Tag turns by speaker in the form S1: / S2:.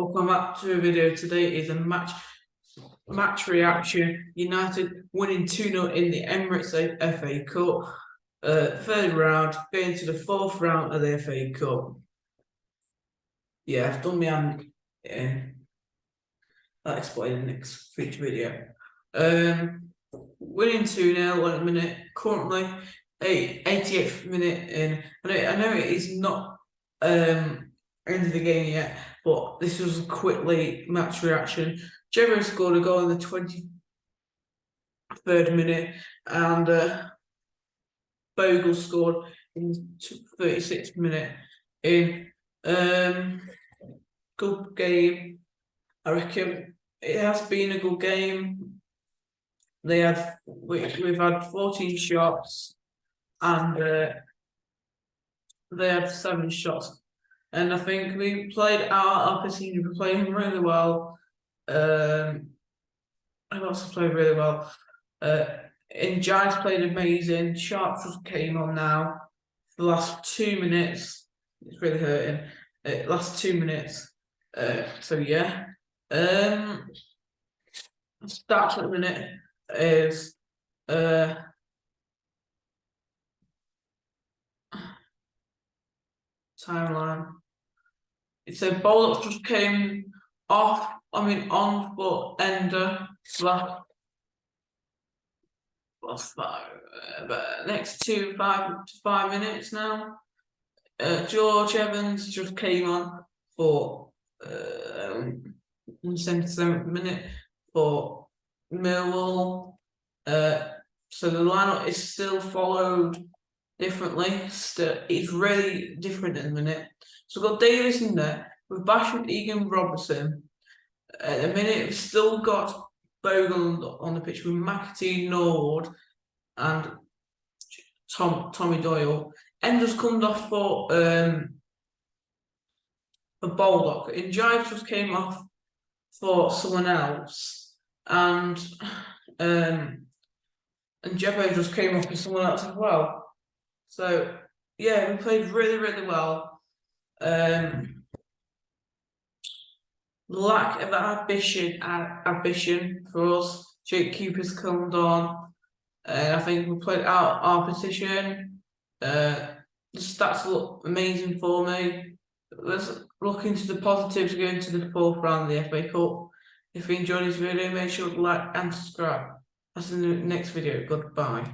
S1: Welcome back to a video. Today is a match match reaction. United winning 2-0 in the Emirates FA Cup. Uh, third round, going to the fourth round of the FA Cup. Yeah, I've done my hand in. I'll explain in the next future video. Um, winning 2-0 at a minute, currently eight, 88th minute in. I know, I know it is not um end of the game yet, but this was a quickly match reaction. Jerry scored a goal in the 23rd minute, and uh, Bogle scored in the 36th minute. In um, good game, I reckon it has been a good game. They have we, we've had 14 shots, and uh, they had seven shots and I think we played our opportunity. We played him really well. Um, I also played really well. Uh, and Giants played amazing. Sharp just came on now. The last two minutes, it's really hurting. Uh, last two minutes. Uh, so yeah. Um, stats at the minute is uh timeline. It said Baldock just came off, I mean on for Ender last what's that? Uh, but next two five five minutes now. Uh, George Evans just came on for uh, um, seventh minute for Millwall. Uh, so the lineup is still followed differently. It's really different in the minute. So we've got Davis in there with Basham, Egan, Robertson. At the minute, we've still got Bogle on the pitch with McAtee, Nord, and Tom Tommy Doyle. Enders come off for um for Baldock. And Jive just came off for someone else. And um and Jebo just came off for someone else as well. So yeah, we played really, really well. Um, lack of ambition, uh, ambition for us. Jake Cooper's come on, and I think we played out our position. Uh, the stats look amazing for me. Let's look into the positives going to the fourth round of the FA Cup. If you enjoyed this video, make sure to like and subscribe. That's in the next video. Goodbye.